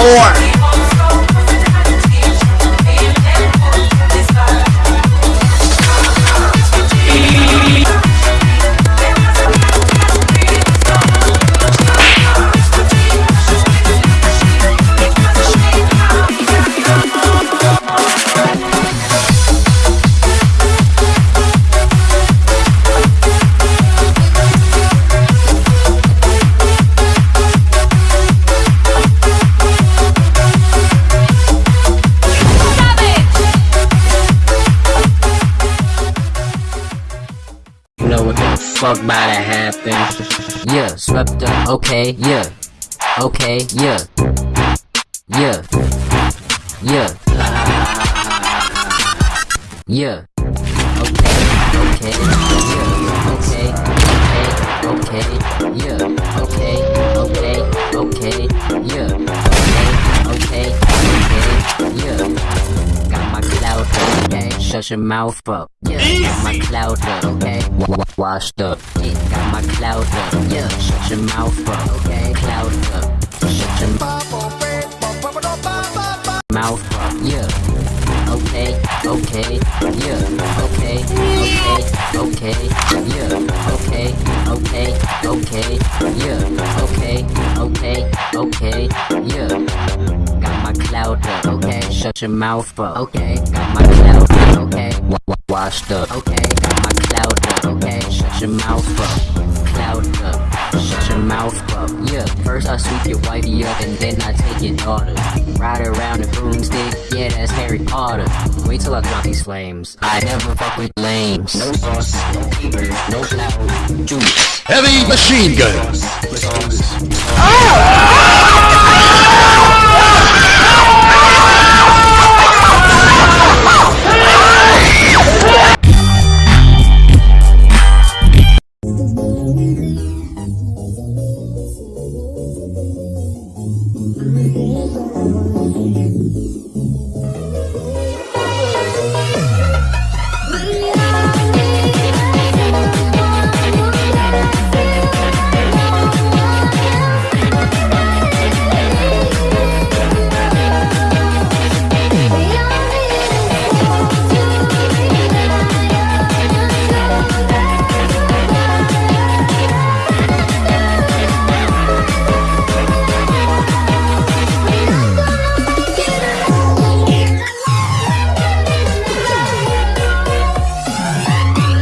four. Fuck about to happen. Yeah, swept up, okay, yeah. Okay, yeah. Yeah. Yeah. Yeah. Your mouth up. Yeah, got my cloud up, okay? Wa- wa- Washed up. Yeah, got my cloud up. Yeah, shut your mouth up, okay? Cloud up. Shut your mouth up. Yeah. Okay, okay, yeah, okay, okay, okay, yeah, okay, okay, okay, yeah, okay, okay, okay, yeah. Got my cloud up, okay, shut your mouth up, okay, got my cloud up, okay, wa- wa- washed up, okay, got my cloud up, okay, shut your mouth up, cloud up, shut your mouth up, yeah. First I sweep your wifey up and then I take your daughter, ride around a broomstick, yeah, that's Harry Potter. Wait till I drop these flames. I never fuck with lames. No sauce, no peepers, no cloud, juice. Heavy machine gun. Oh! Amen.